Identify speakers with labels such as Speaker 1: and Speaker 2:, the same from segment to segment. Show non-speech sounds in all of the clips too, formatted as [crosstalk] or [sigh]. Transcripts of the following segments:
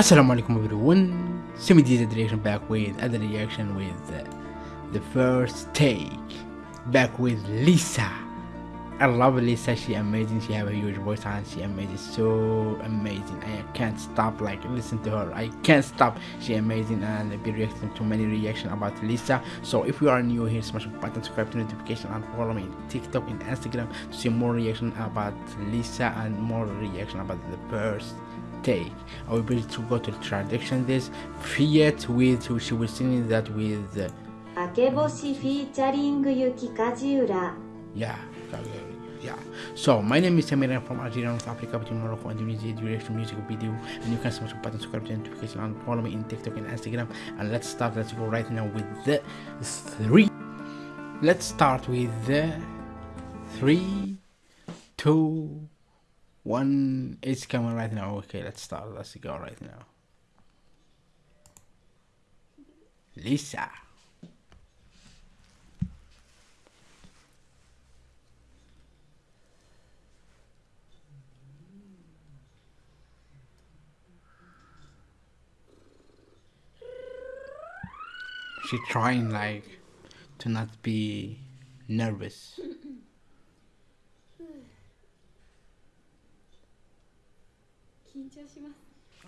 Speaker 1: Assalamu alaikum everyone, Semi did reaction back with other reaction with uh, the first take. Back with Lisa. I love Lisa. She amazing. She have a huge voice and she amazing. So amazing. I can't stop like listen to her. I can't stop. She amazing and be reacting to many reaction about Lisa. So if you are new here smash the button subscribe to notification and follow me on TikTok and Instagram to see more reaction about Lisa and more reaction about the first take i will be to go to transaction this fiat with she was singing that with uh,
Speaker 2: akeboshi featuring yuki kajiura.
Speaker 1: Yeah yeah. So my name is Samira. From algeria north africa between morocco and tunisia duration music video. And you can smash the button subscribe to notification and follow me in tiktok and instagram. And let's start let's go right now with the three. Let's start with the three two one is coming right now. Okay let's start. Let's go right now. Lisa. She's trying like to not be nervous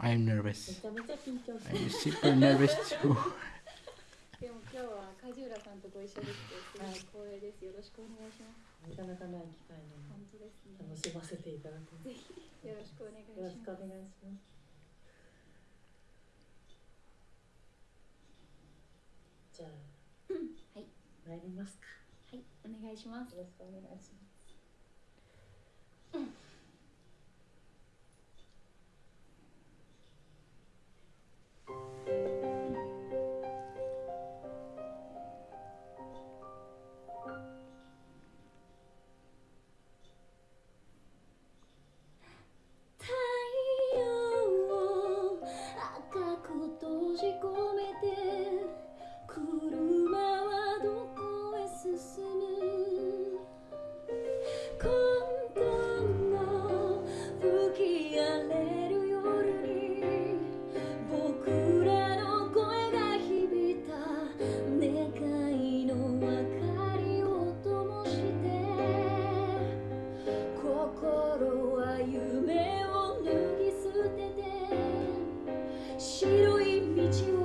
Speaker 1: I am nervous. I'm super nervous too. [laughs]
Speaker 3: でも今日は梶浦さんとご一緒できてすごい光栄です。よろしくお願いします。
Speaker 4: なかなかない機会なの
Speaker 3: 本当ですね。
Speaker 4: で楽しませていただく。
Speaker 3: ぜひよろしくお願いし
Speaker 4: よろ
Speaker 3: ます。
Speaker 4: しくお願いします。じゃあ、
Speaker 3: はい
Speaker 4: 参りますか。
Speaker 3: はい、お願いします。
Speaker 4: よろしくお願いします。
Speaker 3: 夢を脱ぎ捨てて白い道を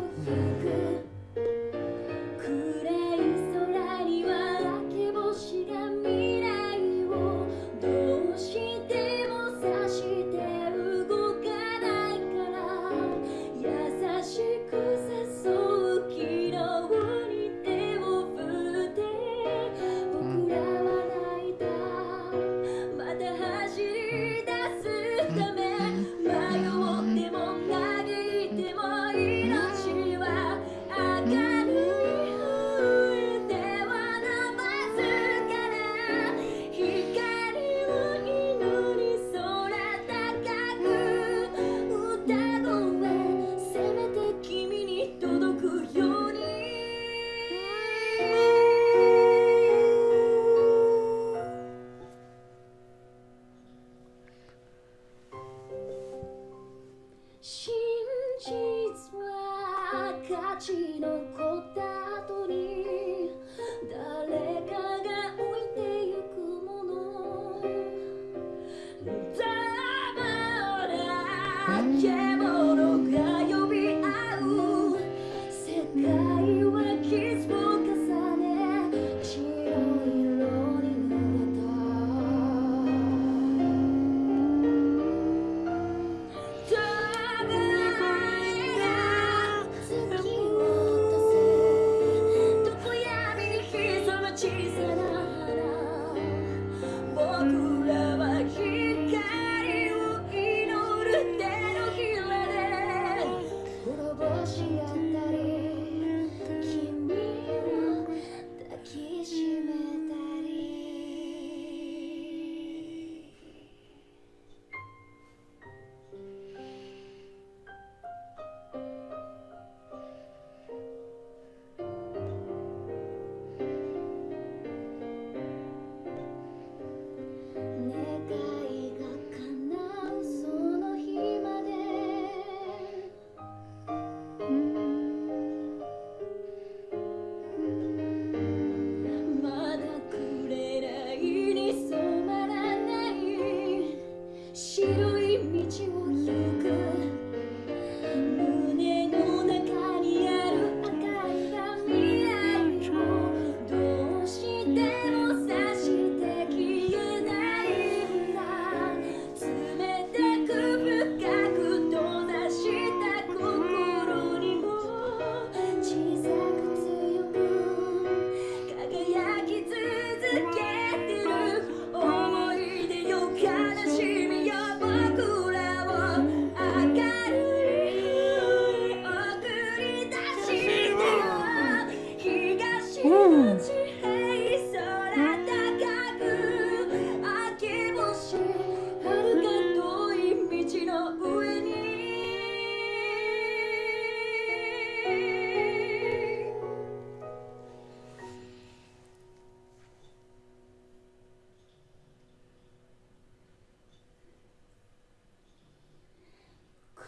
Speaker 3: 私の答え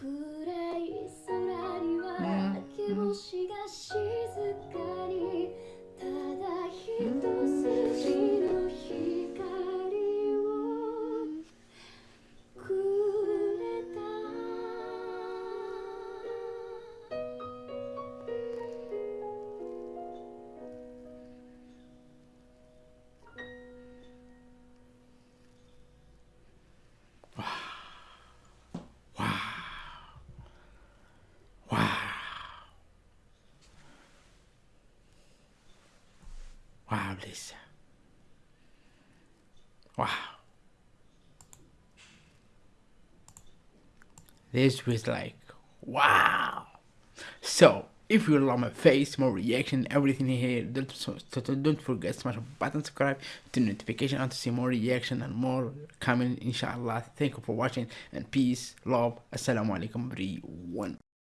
Speaker 3: 暗い空には明け星が静かにただ一筋
Speaker 1: Wow, Lisa. Wow. This was like, wow. So, if you love my face, more reaction, everything here, don't, so, so don't forget smash the button, subscribe to notification and to see more reaction and more coming, inshallah. Thank you for watching and peace, love, assalamu alaikum, everyone.